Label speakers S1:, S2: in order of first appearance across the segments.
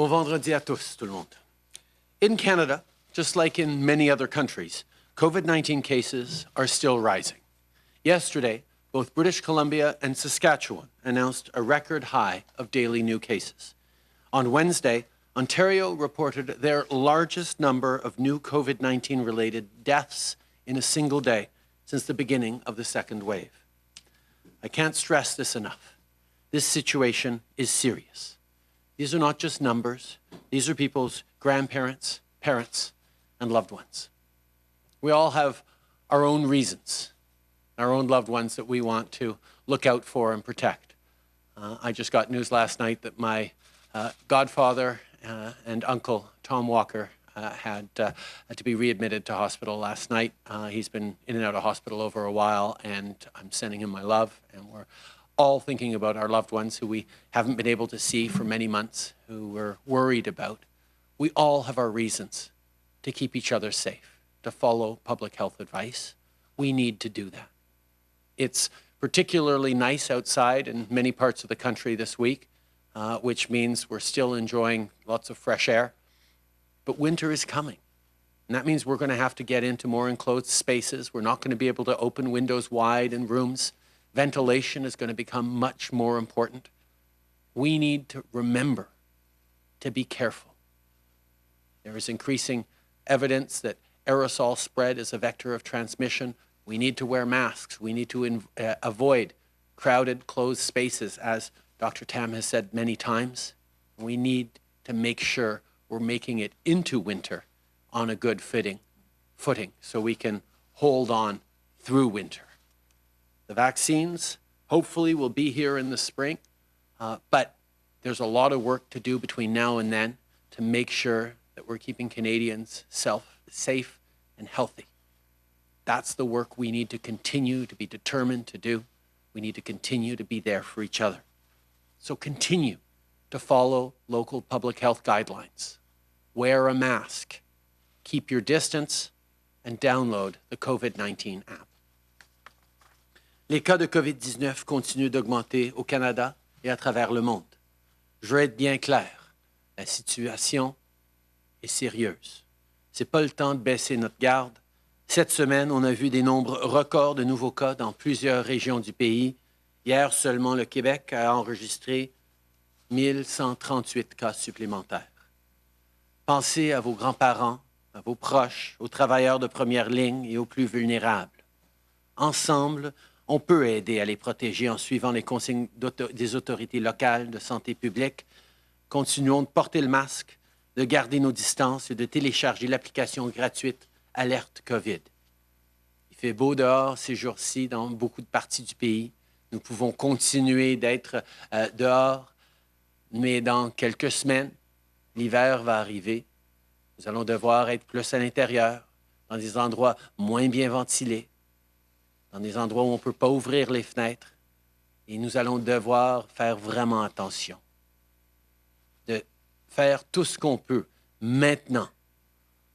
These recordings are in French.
S1: Bon vendredi à tous, tout le monde. In Canada, just like in many other countries, COVID-19 cases are still rising. Yesterday, both British Columbia and Saskatchewan announced a record high of daily new cases. On Wednesday, Ontario reported their largest number of new COVID-19 related deaths in a single day since the beginning of the second wave. I can't stress this enough. This situation is serious. These are not just numbers. These are people's grandparents, parents, and loved ones. We all have our own reasons, our own loved ones that we want to look out for and protect. Uh, I just got news last night that my uh, godfather uh, and uncle, Tom Walker, uh, had uh, to be readmitted to hospital last night. Uh, he's been in and out of hospital over a while, and I'm sending him my love, and we're all thinking about our loved ones who we haven't been able to see for many months, who we're worried about. We all have our reasons to keep each other safe, to follow public health advice. We need to do that. It's particularly nice outside in many parts of the country this week, uh, which means we're still enjoying lots of fresh air. But winter is coming. And that means we're going to have to get into more enclosed spaces. We're not going to be able to open windows wide in rooms. Ventilation is going to become much more important. We need to remember to be careful. There is increasing evidence that aerosol spread is a vector of transmission. We need to wear masks. We need to uh, avoid crowded, closed spaces, as Dr. Tam has said many times. We need to make sure we're making it into winter on a good fitting footing so we can hold on through winter. The vaccines hopefully will be here in the spring, uh, but there's a lot of work to do between now and then to make sure that we're keeping Canadians self, safe and healthy. That's the work we need to continue to be determined to do. We need to continue to be there for each other. So continue to follow local public health guidelines. Wear a mask, keep your distance, and download the COVID-19 app. Les cas de COVID-19 continuent d'augmenter au Canada et à travers le monde. Je veux être bien clair, la situation est sérieuse. Ce n'est pas le temps de baisser notre garde. Cette semaine, on a vu des nombres records de nouveaux cas dans plusieurs régions du pays. Hier seulement, le Québec a enregistré 1138 cas supplémentaires. Pensez à vos grands-parents, à vos proches, aux travailleurs de première ligne et aux plus vulnérables. Ensemble, on peut aider à les protéger en suivant les consignes des autorités locales de santé publique. Continuons de porter le masque, de garder nos distances et de télécharger l'application gratuite Alerte COVID. Il fait beau dehors ces jours-ci dans beaucoup de parties du pays. Nous pouvons continuer d'être euh, dehors, mais dans quelques semaines, l'hiver va arriver. Nous allons devoir être plus à l'intérieur, dans des endroits moins bien ventilés, dans des endroits où on ne peut pas ouvrir les fenêtres. Et nous allons devoir faire vraiment attention. De faire tout ce qu'on peut maintenant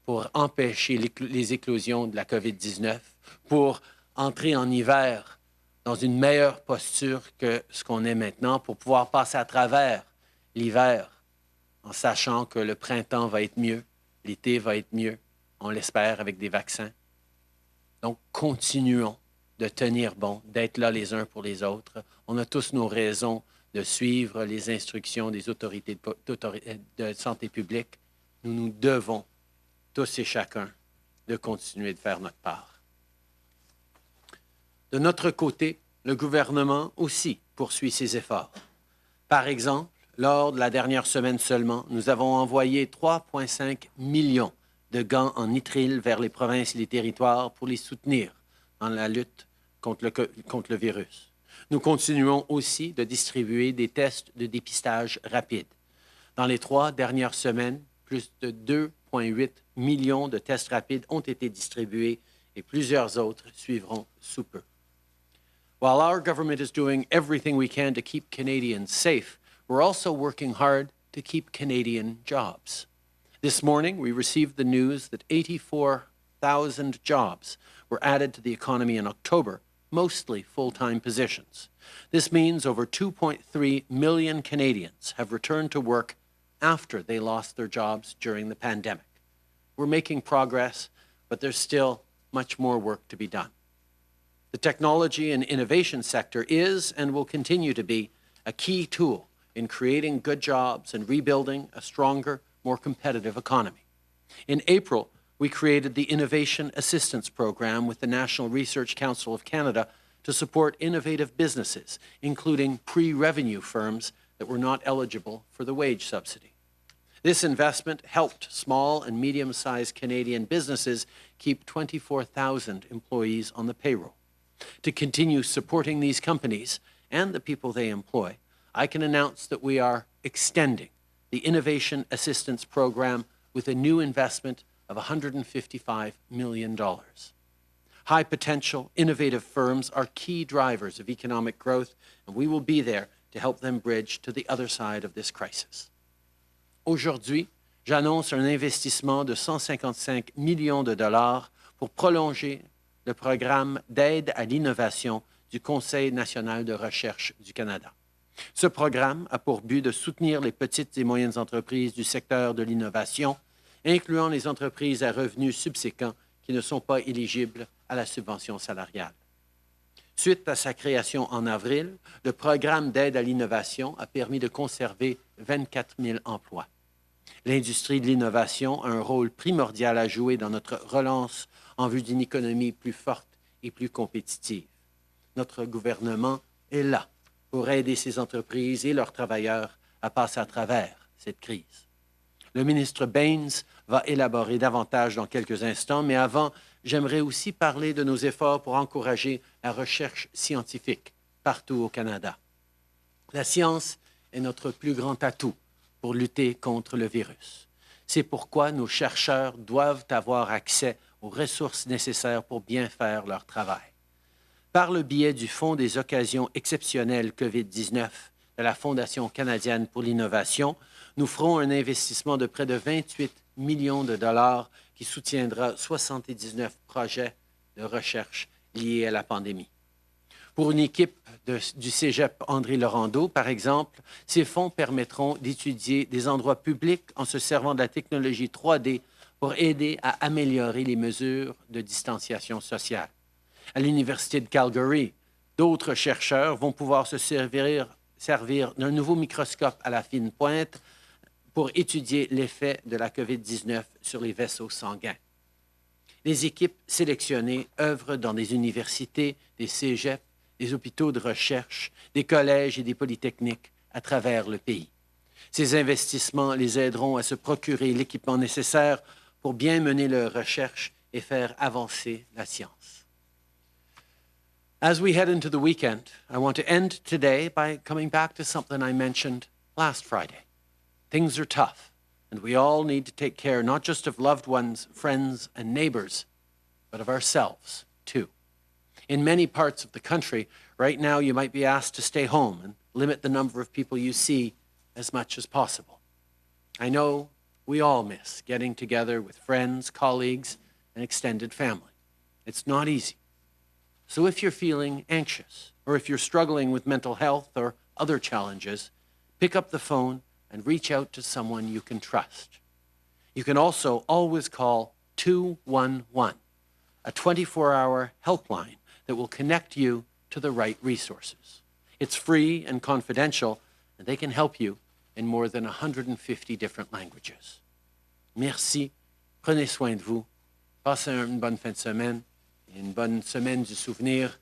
S1: pour empêcher les éclosions de la COVID-19, pour entrer en hiver dans une meilleure posture que ce qu'on est maintenant, pour pouvoir passer à travers l'hiver en sachant que le printemps va être mieux, l'été va être mieux, on l'espère avec des vaccins. Donc, continuons de tenir bon, d'être là les uns pour les autres. On a tous nos raisons de suivre les instructions des autorités de, santé publique. Nous nous devons, tous et chacun, de continuer de faire notre part. De notre côté, le gouvernement aussi poursuit ses efforts. Par exemple, lors de la dernière semaine seulement, nous avons envoyé 3,5 millions de gants en nitrile vers les provinces et les territoires pour les soutenir dans la lutte contre le, virus. Nous continuons aussi de distribuer des tests de dépistage rapides. Dans les trois dernières semaines, plus de 2,8 millions de tests rapides ont été distribués et plusieurs autres suivront sous peu. While our government is doing everything we can to keep Canadians safe, we're also working hard to keep Canadian jobs. This morning, we received the news that 84,000 jobs were added to the economy in October, mostly full-time positions. This means over 2.3 million Canadians have returned to work after they lost their jobs during the pandemic. We're making progress, but there's still much more work to be done. The technology and innovation sector is and will continue to be a key tool in creating good jobs and rebuilding a stronger, more competitive economy. In April, we created the Innovation Assistance Program with the National Research Council of Canada to support innovative businesses, including pre-revenue firms that were not eligible for the wage subsidy. This investment helped small and medium-sized Canadian businesses keep 24,000 employees on the payroll. To continue supporting these companies and the people they employ, I can announce that we are extending the Innovation Assistance Program with a new investment of $155 million. High potential, innovative firms are key drivers of economic growth, and we will be there to help them bridge to the other side of this crisis. Aujourd'hui, j'annonce un investissement de 155 millions de dollars pour prolonger le programme d'aide à l'innovation du Conseil national de recherche du Canada. Ce programme a pour but de soutenir les petites et moyennes entreprises du secteur de l'innovation, incluant les entreprises à revenus subséquents qui ne sont pas éligibles à la subvention salariale. Suite à sa création en avril, le programme d'aide à l'innovation a permis de conserver 24 000 emplois. L'industrie de l'innovation a un rôle primordial à jouer dans notre relance en vue d'une économie plus forte et plus compétitive. Notre gouvernement est là pour aider ces entreprises et leurs travailleurs à passer à travers cette crise. Le ministre Baines va élaborer davantage dans quelques instants, mais avant, j'aimerais aussi parler de nos efforts pour encourager la recherche scientifique partout au Canada. La science est notre plus grand atout pour lutter contre le virus. C'est pourquoi nos chercheurs doivent avoir accès aux ressources nécessaires pour bien faire leur travail. Par le biais du Fonds des occasions exceptionnelles COVID-19 de la Fondation canadienne pour l'innovation, nous ferons un investissement de près de 28 millions de dollars qui soutiendra 79 projets de recherche liés à la pandémie. Pour une équipe du Cégep André Laurando, par exemple, ces fonds permettront d'étudier des endroits publics en se servant de la technologie 3D pour aider à améliorer les mesures de distanciation sociale. À l'Université de Calgary, d'autres chercheurs vont pouvoir se servir, servir d'un nouveau microscope à la fine pointe pour étudier l'effet de la COVID-19 sur les vaisseaux sanguins. Les équipes sélectionnées œuvrent dans des universités, des cégeps, des hôpitaux de recherche, des collèges et des polytechniques à travers le pays. Ces investissements les aideront à se procurer l'équipement nécessaire pour bien mener leurs recherches et faire avancer la science. As we head into the weekend, I want to end today by coming back to something I mentioned last Friday. Things are tough, and we all need to take care not just of loved ones, friends, and neighbors, but of ourselves, too. In many parts of the country, right now you might be asked to stay home and limit the number of people you see as much as possible. I know we all miss getting together with friends, colleagues, and extended family. It's not easy. So if you're feeling anxious, or if you're struggling with mental health or other challenges, pick up the phone and reach out to someone you can trust. You can also always call 211, a 24-hour helpline that will connect you to the right resources. It's free and confidential, and they can help you in more than 150 different languages. Merci, prenez soin de vous, passez une bonne fin de semaine, une bonne semaine du souvenir